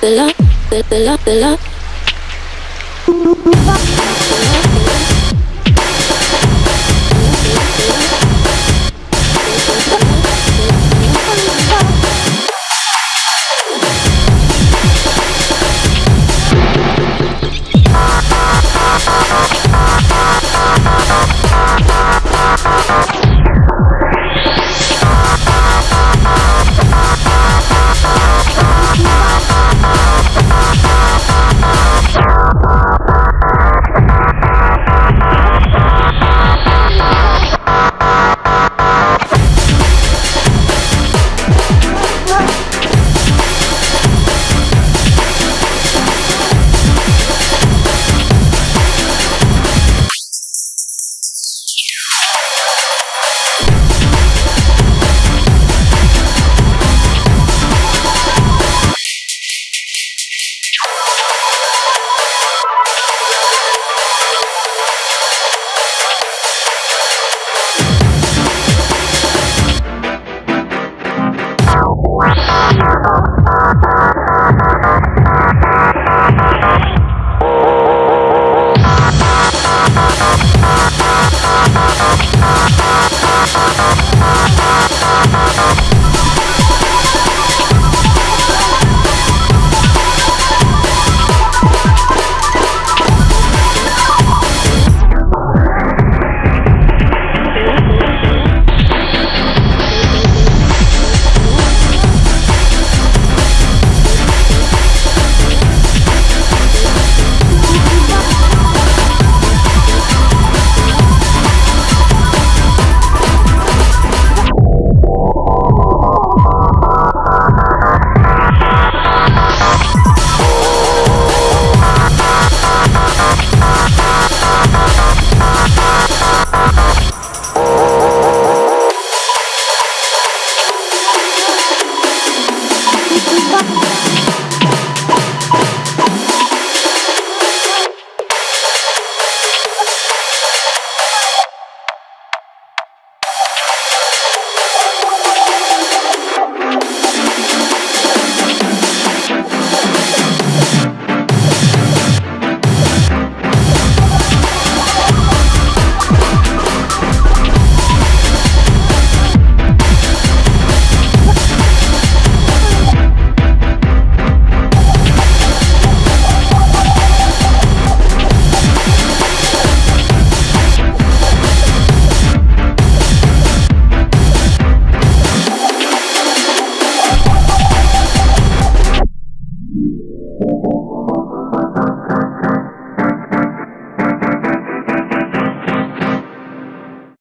the love, the, the love, the love.